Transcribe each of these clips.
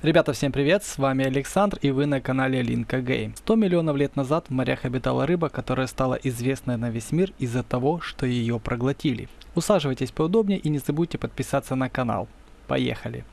Ребята, всем привет, с вами Александр и вы на канале Линка Гейм. 100 миллионов лет назад в морях обитала рыба, которая стала известной на весь мир из-за того, что ее проглотили. Усаживайтесь поудобнее и не забудьте подписаться на канал. Поехали!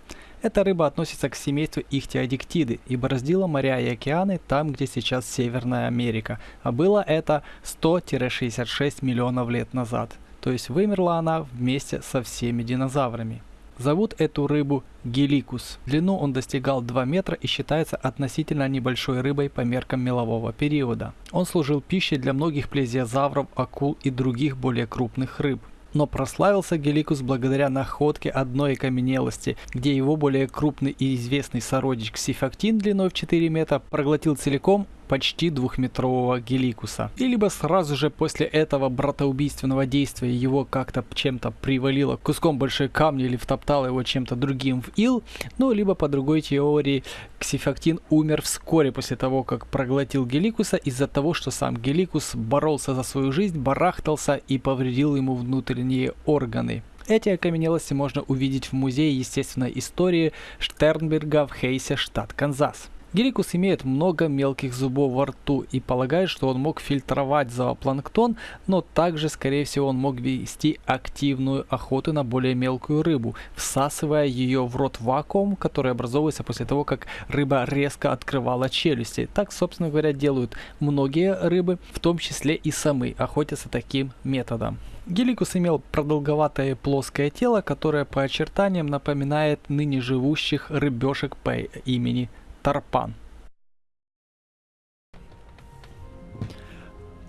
Эта рыба относится к семейству ихтиодиктиды и бороздила моря и океаны там, где сейчас Северная Америка, а было это 100-66 миллионов лет назад. То есть вымерла она вместе со всеми динозаврами. Зовут эту рыбу геликус. Длину он достигал 2 метра и считается относительно небольшой рыбой по меркам мелового периода. Он служил пищей для многих плезиозавров, акул и других более крупных рыб но прославился Геликус благодаря находке одной окаменелости, где его более крупный и известный сородич Ксифактин длиной в 4 метра проглотил целиком почти двухметрового Геликуса. И либо сразу же после этого братоубийственного действия его как-то чем-то привалило куском большой камня или втоптало его чем-то другим в ил, ну либо по другой теории Ксифактин умер вскоре после того, как проглотил Геликуса из-за того, что сам Геликус боролся за свою жизнь, барахтался и повредил ему внутренние органы. Эти окаменелости можно увидеть в Музее естественной истории Штернберга в Хейсе, штат Канзас. Геликус имеет много мелких зубов во рту и полагает, что он мог фильтровать зоопланктон, но также, скорее всего, он мог вести активную охоту на более мелкую рыбу, всасывая ее в рот вакуум, который образовывается после того, как рыба резко открывала челюсти. Так, собственно говоря, делают многие рыбы, в том числе и самы, охотятся таким методом. Геликус имел продолговатое плоское тело, которое по очертаниям напоминает ныне живущих рыбешек по имени Тарпан.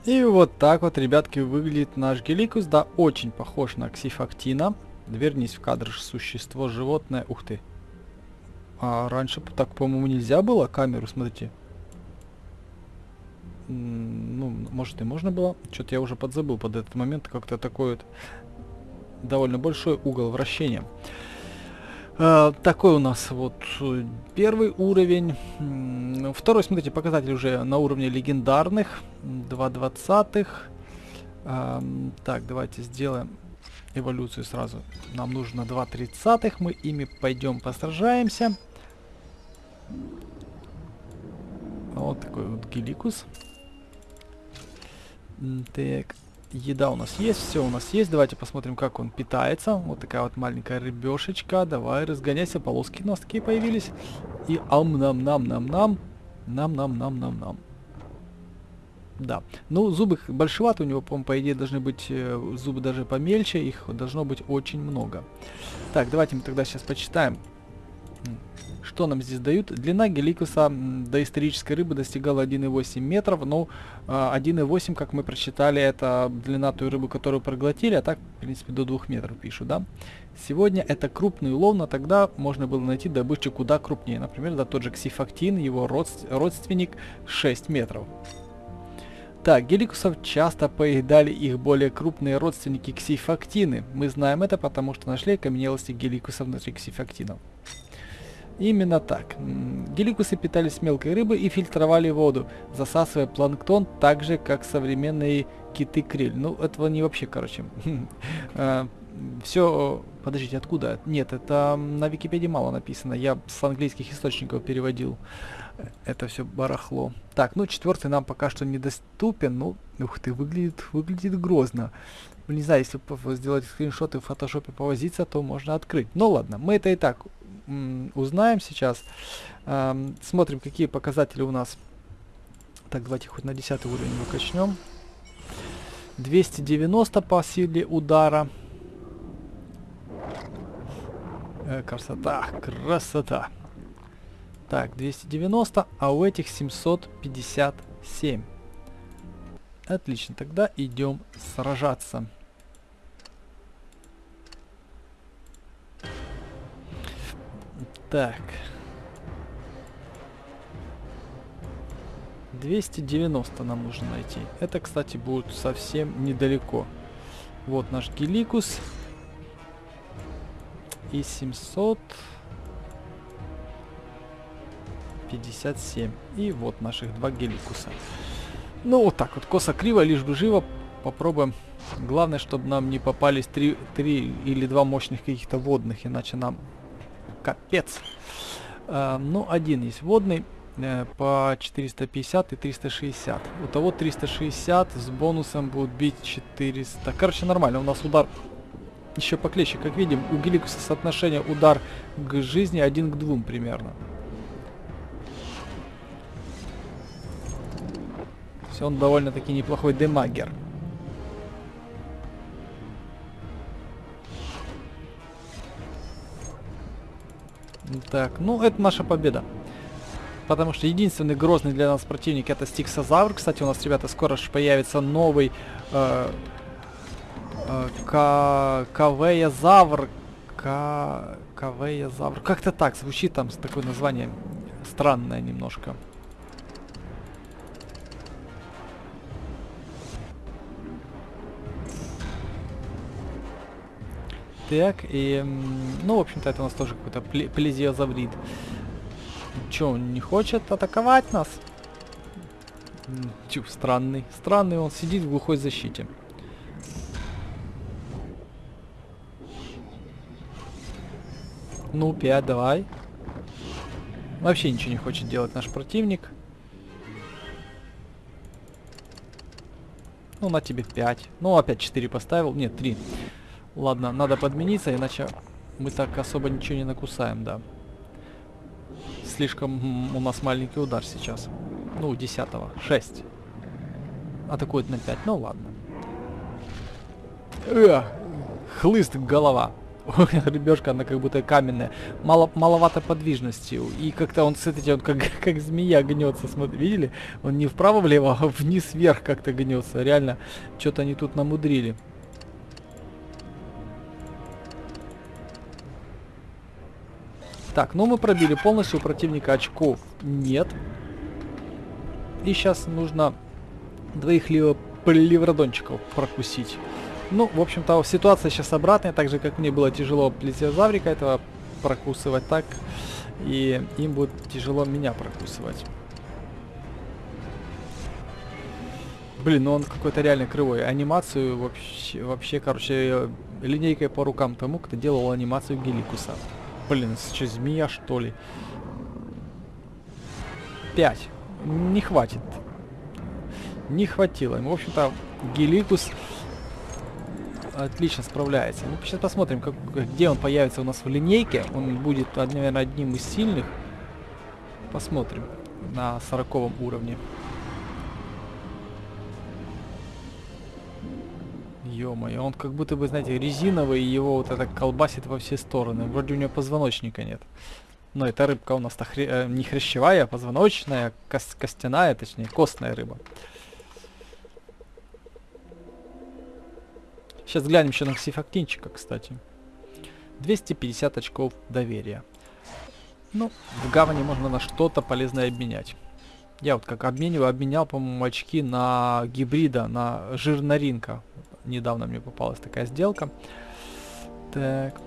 И вот так вот, ребятки, выглядит наш Геликус. Да, очень похож на Ксифактина. Вернись в кадр существо, животное. Ух ты. А раньше так, по-моему, нельзя было камеру, смотрите. Ну, может и можно было. Что-то я уже подзабыл под этот момент. Как-то такой вот довольно большой угол вращения. Э, такой у нас вот э, первый уровень. Второй, смотрите, показатель уже на уровне легендарных. 2 двадцатых. Э, так, давайте сделаем эволюцию сразу. Нам нужно 2 тридцатых. Мы ими пойдем постражаемся. Вот такой вот геликус. Так, Еда у нас есть, все у нас есть. Давайте посмотрим, как он питается. Вот такая вот маленькая рыбешечка. Давай, разгоняйся, полоски у нас такие появились. И ам-нам-нам-нам-нам. Нам-нам-нам-нам-нам. Да. Ну, зубы большеваты у него, по по идее, должны быть э, зубы даже помельче. Их должно быть очень много. Так, давайте мы тогда сейчас почитаем. Что нам здесь дают? Длина геликуса доисторической рыбы достигала 1,8 метров, но 1,8, а, как мы прочитали, это длина той рыбы, которую проглотили, а так, в принципе, до 2 метров пишут, да? Сегодня это крупный улов, но тогда можно было найти добычу куда крупнее. Например, да, тот же ксифактин, его родственник 6 метров. Так, геликусов часто поедали их более крупные родственники ксифактины. Мы знаем это, потому что нашли окаменелости геликусов внутри ксифактинов. Именно так. Геликусы питались мелкой рыбой и фильтровали воду, засасывая планктон так же, как современные киты-криль. Ну, этого не вообще, короче. А, Все... Подождите, откуда? Нет, это на Википедии мало написано. Я с английских источников переводил это все барахло. Так, ну четвертый нам пока что недоступен. Ну, ух ты, выглядит, выглядит грозно. Не знаю, если сделать скриншоты в фотошопе повозиться, то можно открыть. Ну ладно, мы это и так узнаем сейчас. Эм, смотрим, какие показатели у нас. Так, давайте хоть на 10 уровень выкачнем. 290 по силе удара. Э, красота, красота. Так, 290, а у этих 757. Отлично, тогда идем сражаться. Так. 290 нам нужно найти. Это, кстати, будет совсем недалеко. Вот наш Геликус. И 757. И вот наших два Геликуса. Ну, вот так вот, косо-криво, лишь бы живо. Попробуем. Главное, чтобы нам не попались три, три или два мощных каких-то водных, иначе нам капец. Э, ну, один есть водный э, по 450 и 360. У того 360 с бонусом будет бить 400. Короче, нормально. У нас удар еще поклещик. Как видим, у Геликуса соотношение удар к жизни 1 к 2 примерно. Все, он довольно-таки неплохой демагер. Так, ну это наша победа. Потому что единственный грозный для нас противник это Стиксозавр. Кстати, у нас, ребята, скоро же появится новый э, э, Кавеязавр. Кавеязавр. Как-то так звучит там такое название странное немножко. Так, и... Ну, в общем-то, это у нас тоже какой-то плезиозаврид. Чё, он не хочет атаковать нас? Тю, странный. Странный, он сидит в глухой защите. Ну, 5, давай. Вообще ничего не хочет делать наш противник. Ну, на тебе 5. Ну, опять 4 поставил. Нет, 3. Ладно, надо подмениться, иначе мы так особо ничего не накусаем, да. Слишком у нас маленький удар сейчас. Ну, 10 -го. 6. Атакует на 5. Ну, ладно. Э, хлыст голова. Рыбешка, она как будто каменная. Мало, маловато подвижности. И как-то он, смотрите, он как, как змея гнется. Смотри, видели? Он не вправо-влево, а вниз-вверх как-то гнется. Реально, что-то они тут намудрили. Так, ну мы пробили полностью, у противника очков нет. И сейчас нужно двоих ливродончиков прокусить. Ну, в общем-то, ситуация сейчас обратная, так же, как мне было тяжело плезиозаврика этого прокусывать так, и им будет тяжело меня прокусывать. Блин, ну он какой-то реально кривой. Анимацию вообще, вообще, короче, линейкой по рукам тому, кто делал анимацию Геликуса. Блин, что, змея что ли? Пять. Не хватит. Не хватило. В общем-то, Геликус отлично справляется. Ну, сейчас посмотрим, как, где он появится у нас в линейке. Он будет, наверное, одним из сильных. Посмотрим на сороковом уровне. Ё-моё, он как будто бы, знаете, резиновый, и его вот это колбасит во все стороны. Вроде у него позвоночника нет. Но эта рыбка у нас хре э, не хрящевая, а позвоночная, кос костяная, точнее, костная рыба. Сейчас глянем еще на ксифактинчика, кстати. 250 очков доверия. Ну, в гавани можно на что-то полезное обменять. Я вот как обмениваю, обменял, по-моему, очки на гибрида, на жирноринка недавно мне попалась такая сделка. Так.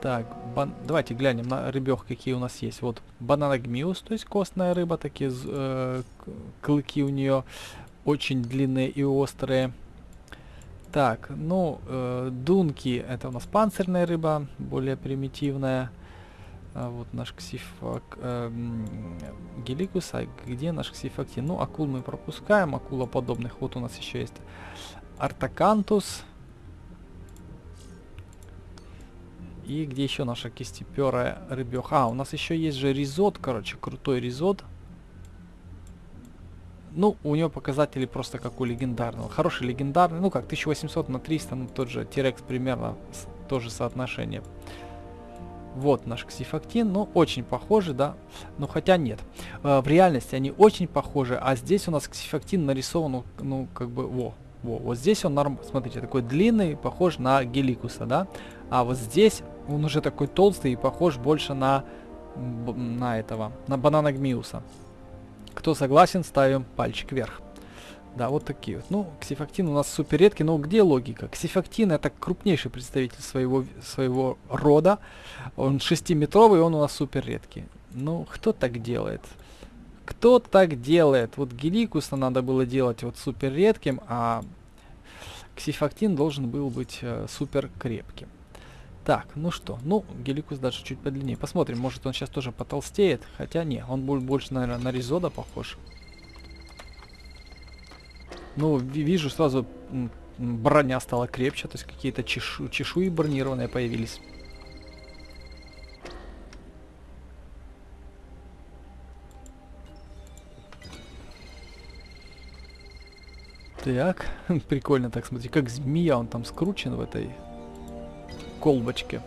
Так, бан... давайте глянем на рыбех, какие у нас есть. Вот бананагмиус, то есть костная рыба, такие э, клыки у нее очень длинные и острые. Так, ну, э, дунки, это у нас панцирная рыба, более примитивная. А вот наш ксифак, э, геликус, а где наш ксифактин? Ну, акул мы пропускаем, акула подобных. Вот у нас еще есть Артакантус. И где еще наша кистеперая рыбеха? А, у нас еще есть же ризот, короче, крутой ризот. Ну, у него показатели просто как у легендарного. Хороший легендарный, ну как 1800 на 300, ну тот же Тирекс примерно тоже соотношение. Вот наш ксифактин, ну очень похожи, да, но хотя нет. Э, в реальности они очень похожи, а здесь у нас ксифактин нарисован, ну, как бы, во, во, вот здесь он, норм, смотрите, такой длинный, похож на геликуса, да? А вот здесь он уже такой толстый и похож больше на, на этого, на банана Гмиуса. Кто согласен, ставим пальчик вверх. Да, вот такие вот. Ну, ксифактин у нас супер редкий, но где логика? Ксифактин это крупнейший представитель своего, своего рода. Он 6-метровый, он у нас супер редкий. Ну, кто так делает? Кто так делает? Вот Геликуса надо было делать вот супер редким, а Ксифактин должен был быть э, супер крепким. Так, ну что, ну, Геликус даже чуть подлиннее. Посмотрим, может он сейчас тоже потолстеет. Хотя не, он будет больше, наверное, на Ризода похож. Ну, вижу сразу броня стала крепче, то есть какие-то чешу чешуи бронированные появились. Так, прикольно так смотри, как змея он там скручен в этой колбочке.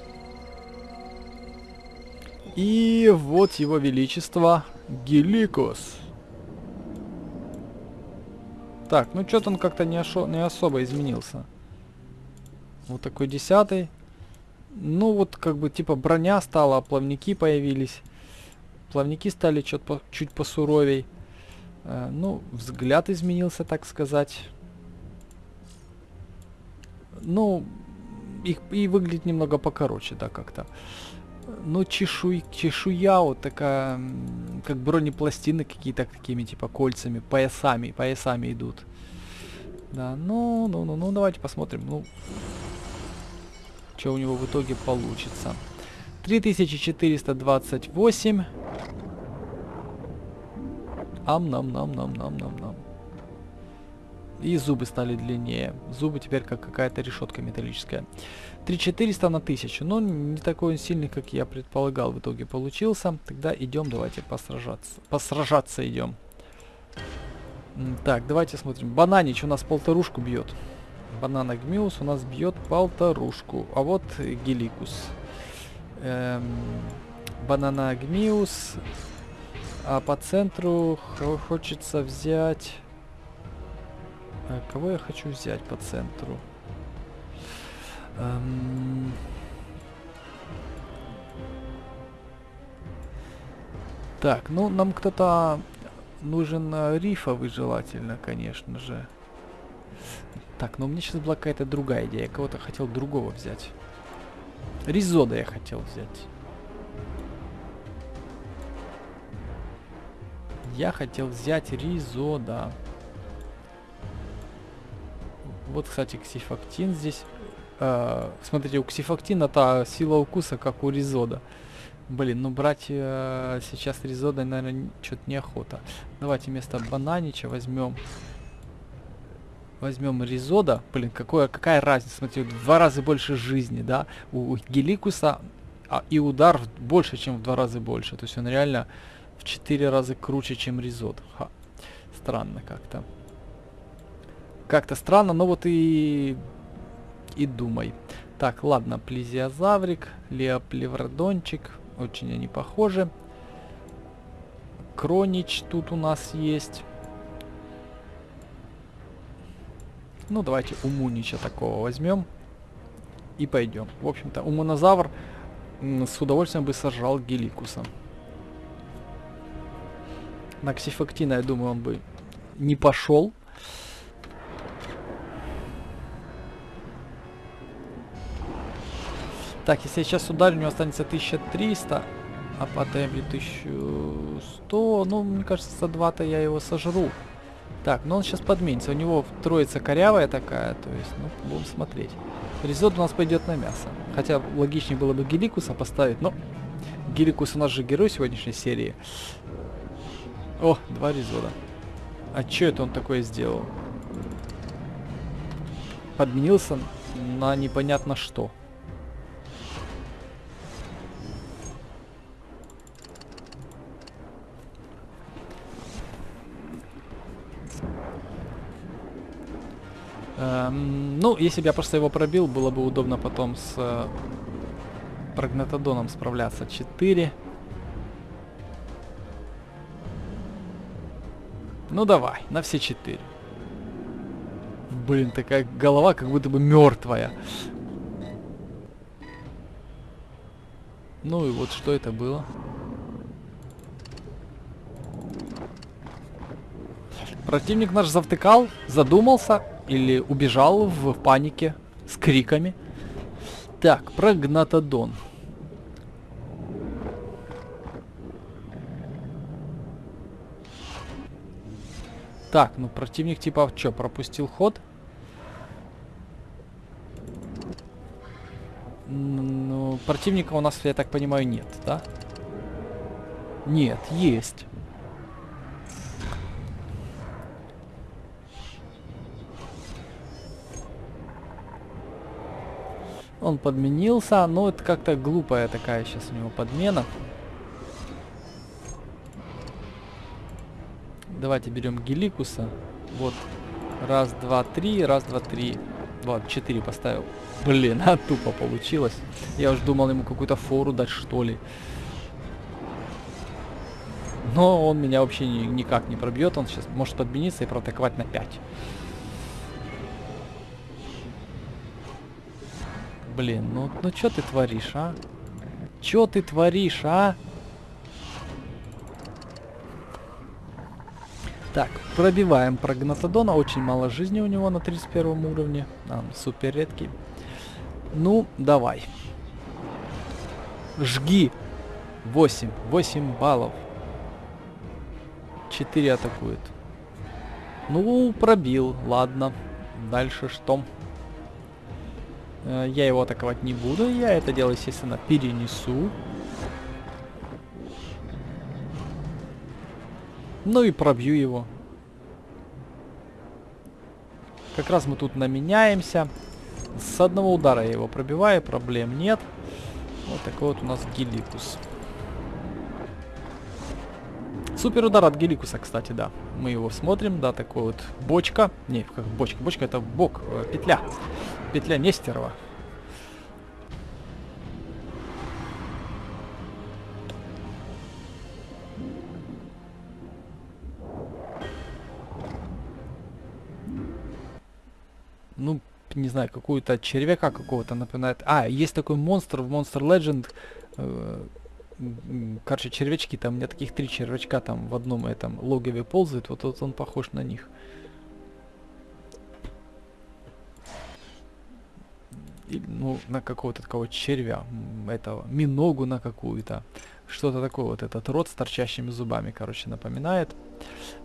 И вот его величество Геликос. Так, ну что-то он как-то не, не особо изменился. Вот такой десятый. Ну вот как бы типа броня стала, плавники появились. Плавники стали чуть, по, чуть посуровей. Э, ну, взгляд изменился, так сказать. Ну, их и выглядит немного покороче, да, как-то. Ну, чешуй, чешуя вот такая, как бронепластины какие-то такими, типа, кольцами, поясами, поясами идут. Да, ну, ну, ну, ну, давайте посмотрим, ну, что у него в итоге получится. 3428. Ам-нам-нам-нам-нам-нам-нам. И зубы стали длиннее. Зубы теперь как какая-то решетка металлическая. 3400 на 1000. Но не такой он сильный, как я предполагал, в итоге получился. Тогда идем, давайте посражаться. Посражаться идем. Так, давайте смотрим. Бананич у нас полторушку бьет. Банана Гмиус у нас бьет полторушку. А вот Геликус. Эм, банана Гмиус. А по центру хочется взять... А кого я хочу взять по центру? Эм... Так, ну нам кто-то нужен э, рифовый желательно, конечно же. Так, но у меня сейчас была какая-то другая идея. Я кого-то хотел другого взять. Ризода я хотел взять. Я хотел взять Ризода. Вот, кстати, ксифактин здесь. Э, смотрите, у ксифактина та сила укуса, как у Ризода. Блин, ну брать э, сейчас Ризода, наверное, что-то неохота. Давайте вместо Бананича возьмем... Возьмем Ризода. Блин, какое, какая разница? Смотрите, в два раза больше жизни, да? У, у Геликуса а, и удар больше, чем в два раза больше. То есть он реально в четыре раза круче, чем Ризод. Ха. Странно как-то. Как-то странно, но вот и... И думай. Так, ладно, плезиозаврик, леоплевродончик. Очень они похожи. Кронич тут у нас есть. Ну, давайте Умунича такого возьмем. И пойдем. В общем-то, Умонозавр с удовольствием бы сожрал Геликуса. На Ксифактина, я думаю, он бы не пошел. Так, если я сейчас ударю, у него останется 1300, а по темпе 1100. Ну, мне кажется, за 2-то я его сожру. Так, но он сейчас подменится. У него троица корявая такая, то есть, ну, будем смотреть. Ризот у нас пойдет на мясо. Хотя логичнее было бы Геликуса поставить, но Геликус у нас же герой сегодняшней серии. О, два Ризода. А что это он такое сделал? Подменился на непонятно что. Эм, ну, если бы я просто его пробил, было бы удобно потом с э, прогнатодоном справляться. 4. Ну давай, на все 4. Блин, такая голова как будто бы мертвая. Ну и вот что это было. Противник наш завтыкал, задумался или убежал в панике с криками. Так, прогнатодон. Так, ну противник типа что, пропустил ход? Ну, противника у нас, я так понимаю, нет, да? Нет, есть. Он подменился, но это как-то глупая такая сейчас у него подмена. Давайте берем Геликуса. Вот. Раз, два, три. Раз, два, три. Вот, четыре поставил. Блин, а тупо получилось. Я уж думал ему какую-то фору дать, что ли. Но он меня вообще ни, никак не пробьет. Он сейчас может подмениться и проатаковать на 5. Блин, ну, ну что ты творишь, а? Что ты творишь, а? Так, пробиваем прогнатодона. Очень мало жизни у него на 31 уровне. А, супер редкий. Ну, давай. Жги. 8. 8 баллов. 4 атакует. Ну, пробил. Ладно. Дальше что? Э, я его атаковать не буду. Я это дело, естественно, перенесу. Ну и пробью его. Как раз мы тут наменяемся. С одного удара я его пробиваю, проблем нет. Вот такой вот у нас Геликус. Супер удар от Геликуса, кстати, да. Мы его смотрим, да, такой вот бочка. Не, как бочка, бочка это бок, э. Петля Нестерова. ну, не знаю, какую-то червяка какого-то напоминает. А, есть такой монстр в Monster Legend. Э, короче, червячки, там у меня таких три червячка там в одном этом логове ползают. Вот, вот он похож на них. Ну, на какого-то такого червя, этого, миногу на какую-то. Что-то такое вот этот рот с торчащими зубами, короче, напоминает.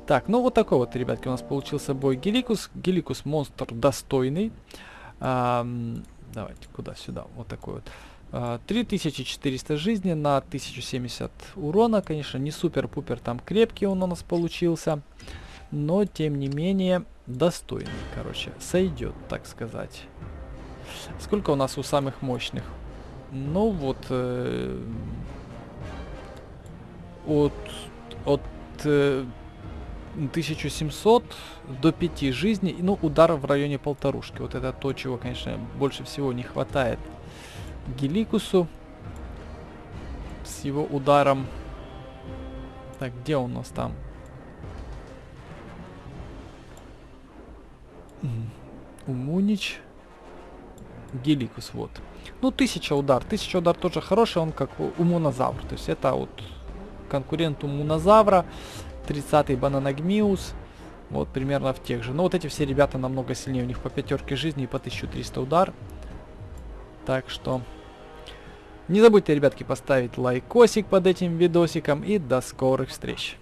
Так, ну вот такой вот, ребятки, у нас получился бой Геликус. Геликус монстр достойный. А, давайте, куда? Сюда. Вот такой вот. А, 3400 жизни на 1070 урона. Конечно, не супер-пупер там крепкий он у нас получился. Но, тем не менее, достойный, короче. Сойдет, так сказать. Сколько у нас у самых мощных? Ну вот... Э, от... От... Э, 1700 до 5 жизней, ну, удар в районе полторушки. Вот это то, чего, конечно, больше всего не хватает Геликусу с его ударом. Так, где он у нас там? Умунич. Геликус, вот. Ну, тысяча удар. Тысяча удар тоже хороший, он как умунозавр. То есть это вот конкурент умунозавра. 30-й Бананагмиус. Вот примерно в тех же. Но вот эти все ребята намного сильнее. У них по пятерке жизни и по 1300 удар. Так что... Не забудьте, ребятки, поставить лайкосик под этим видосиком. И до скорых встреч.